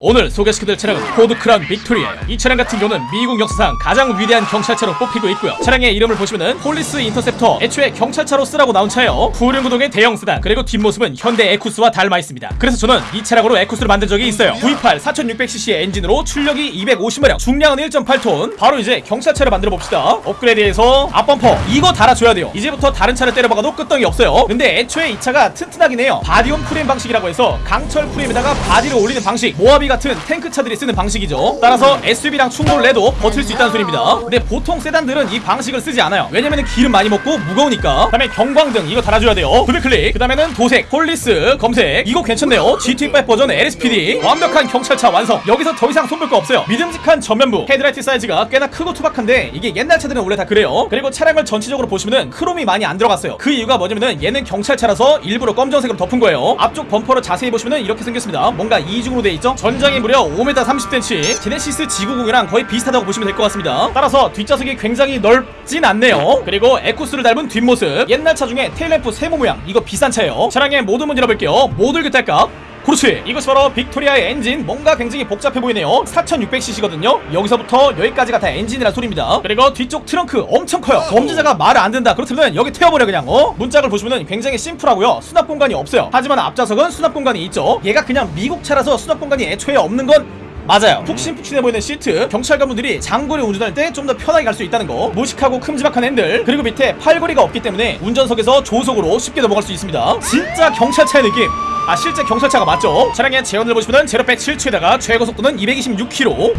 오늘 소개시켜드릴 차량은 포드 크라운 빅토리아예요. 이 차량 같은 경우는 미국 역사상 가장 위대한 경찰차로 뽑히고 있고요. 차량의 이름을 보시면은 Police Interceptor, 애초에 경찰차로 쓰라고 나온 차예요. 후륜 구동의 대형 세단, 그리고 뒷모습은 현대 에쿠스와 닮아 있습니다. 그래서 저는 이 차량으로 에쿠스를 만든 적이 있어요. V8 4600cc 엔진으로 출력이 250마력, 중량은 1.8톤. 바로 이제 경찰차를 만들어 봅시다. 업그레이드해서 앞범퍼 이거 달아줘야 돼요. 이제부터 다른 차를 때려박아도 끄떡이 없어요. 근데 애초에 이 차가 튼튼하긴 해요. body-on-frame 방식이라고 해서 강철 프레임에다가 바디를 올리는 방식, 모하비 같은 탱크 차들이 쓰는 방식이죠. 따라서 SUV랑 충돌을 내도 버틸 수 있다는 소리입니다. 근데 보통 세단들은 이 방식을 쓰지 않아요. 왜냐면 기름 많이 먹고 무거우니까. 그 다음에 경광등 이거 달아줘야 돼요. 블랙클릭. 그 다음에는 도색, police, 검색. 이거 괜찮네요. GTA5 버전 LSPD. 완벽한 경찰차 완성. 여기서 더 이상 손볼 거 없어요. 믿음직한 전면부. 헤드라이트 사이즈가 꽤나 크고 투박한데 이게 옛날 차들은 원래 다 그래요. 그리고 차량을 전체적으로 보시면은 크롬이 많이 안 들어갔어요. 그 이유가 뭐냐면은 얘는 경찰차라서 일부러 검정색으로 덮은 거예요. 앞쪽 범퍼를 자세히 보시면은 이렇게 생겼습니다. 뭔가 이중으로 돼 있죠? 전 장이 무려 5m 30cm. 제네시스 G90이랑 거의 비슷하다고 보시면 될 것 같습니다. 따라서 뒷좌석이 굉장히 넓진 않네요. 그리고 에쿠스를 닮은 뒷모습. 옛날 차 중에 테일램프 세모 모양. 이거 비싼 차예요. 차량의 모든 문 열어볼게요. 모듈 교탈값. 그렇지 이것이 바로 빅토리아의 엔진 뭔가 굉장히 복잡해 보이네요. 4600cc거든요. 여기서부터 여기까지가 다 엔진이란 소리입니다. 그리고 뒤쪽 트렁크 엄청 커요. 범죄자가 말을 안 듣는다. 그렇다면 여기 태워버려 그냥 어? 문짝을 보시면 굉장히 심플하고요. 수납 공간이 없어요. 하지만 앞좌석은 수납 공간이 있죠. 얘가 그냥 미국 차라서 수납 공간이 애초에 없는 건 맞아요. 푹신푹신해 보이는 시트 경찰관분들이 장거리 운전할 때 좀 더 편하게 갈 수 있다는 거 무식하고 큼지막한 핸들 그리고 밑에 팔걸이가 없기 때문에 운전석에서 조수석으로 쉽게 넘어갈 수 있습니다. 진짜 경찰차의 느낌. 아 실제 경찰차가 맞죠? 차량의 제원을 보시면 제로백 7초에다가 최고 속도는 226km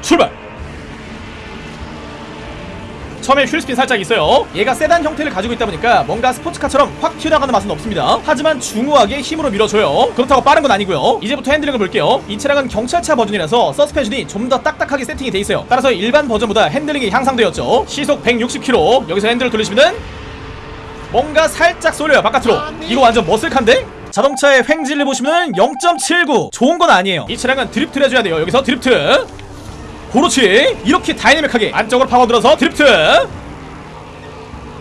출발 처음에 wheel spin 살짝 있어요. 얘가 세단 형태를 가지고 있다 보니까 뭔가 스포츠카처럼 확 튀어나가는 맛은 없습니다. 하지만 중후하게 힘으로 밀어줘요. 그렇다고 빠른 건 아니고요. 이제부터 핸들링을 볼게요. 이 차량은 경찰차 버전이라서 서스펜션이 좀 더 딱딱하게 세팅이 돼 있어요. 따라서 일반 버전보다 핸들링이 향상되었죠. 시속 160km 여기서 핸들을 돌리시면은 뭔가 살짝 쏠려요 바깥으로. 이거 완전 muscle car인데? 자동차의 횡G를 보시면 0.79 좋은 건 아니에요. 이 차량은 드리프트를 해줘야 돼요. 여기서 드리프트 그렇지 이렇게 다이내믹하게 안쪽으로 파고들어서 드리프트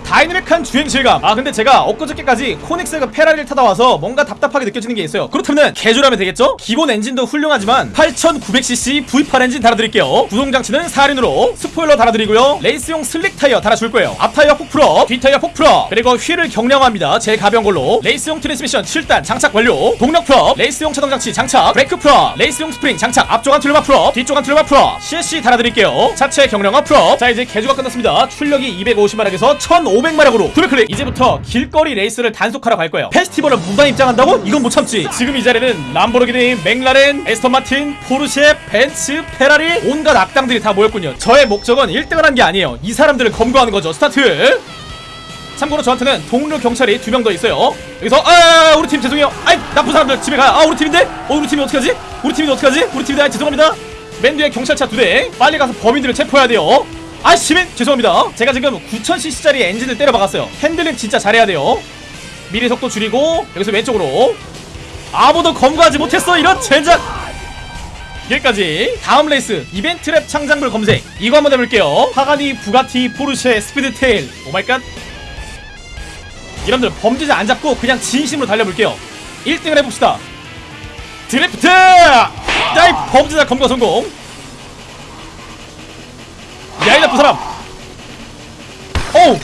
다이내믹한 주행 질감. 아 근데 제가 엊그저께까지 코닉세그 페라리를 타다 와서 뭔가 답답하게 느껴지는 게 있어요. 그렇다면 개조하면 되겠죠? 기본 엔진도 훌륭하지만 8900cc V8 엔진 달아드릴게요. 구동장치는 4륜으로 스포일러 달아드리고요. 레이스용 slick 타이어 달아줄 거예요. 앞 타이어 폭 full로 뒷 타이어 폭 full로. 그리고 휠을 경량화합니다. 제일 가벼운 걸로. 레이스용 트랜스미션 7단 장착 완료. 동력 full로 레이스용 차동장치 장착. 브레이크 full로 레이스용 스프링 장착. 앞쪽 anti-roll bar full로 뒤쪽 anti-roll bar full로 CSC 달아드릴게요. 차체 경량화 full로 자 이제 개조가 끝났습니다. 출력이 250마력에서 1500 마력으로 두배클릭 이제부터 길거리 레이스를 단속하러 갈 거예요. 페스티벌을 무단 입장한다고? 이건 못 참지. 지금 이 자리는 람보르기니, 맥라렌, 애스턴 마틴, 포르쉐, 벤츠, 페라리 온갖 악당들이 다 모였군요. 저의 목적은 1등을 한 게 아니에요. 이 사람들을 검거하는 거죠. 스타트! 참고로 저한테는 동료 경찰이 두 명 더 있어요. 여기서 아 우리 팀 죄송해요. 아이 나쁜 사람들 집에 가아 우리 팀인데? 어 우리 팀이 어떡하지? 우리 팀이 어떡하지? 우리 팀인데 아 죄송합니다. 맨 뒤에 경찰차 두 대. 빨리 가서 범인들을 체포해야 돼요 아 시민 죄송합니다. 제가 지금 9000cc짜리 엔진을 때려 박았어요. 핸들링 진짜 잘해야 돼요. 미리 속도 줄이고 여기서 왼쪽으로. 아무도 검거하지 못했어. 이런 젠장 여기까지. 다음 레이스. 이벤트 lab 창작물 검색. 이거 한번 해볼게요. 파가니 부가티 포르쉐 스피드테일. oh my god. 여러분들 범죄자 안 잡고 그냥 진심으로 달려볼게요. 1등을 해봅시다. 드래프트! 야이 범죄자 검거 성공 야이 나쁜 사람. 어우!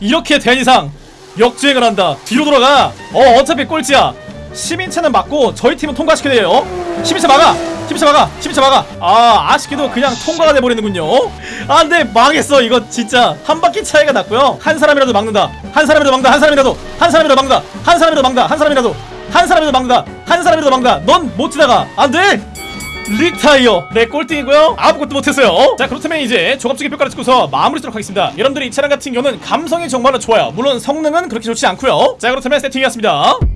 이렇게 된 이상 역주행을 한다. 뒤로 돌아가. 어 어차피 꼴찌야. 시민차는 맞고 저희 팀은 통과시켜야 돼요. 시민차 막아! 시민차 막아! 시민차 막아! 아 아쉽게도 그냥 통과가 돼버리는군요. 아 근데 망했어. 이거 진짜 한 바퀴 차이가 났고요. 한 사람이라도 막는다. 한 사람이라도 막는다. 한 사람이라도! 한 사람이라도 막는다. 한 사람이라도 막는다. 한 사람이라도! 한 사람이라도 막는다. 한 사람이라도 막는다. 넌 못 지나가. 안돼 리타이어 네 꼴등이고요. 아무것도 못했어요. 자 그렇다면 이제 조갑적인 평가를 듣고서 마무리 하도록 하겠습니다. 여러분들이 이 차량 같은 경우는 감성이 정말로 좋아요. 물론 성능은 그렇게 좋지 않고요. 자 그렇다면 세팅이었습니다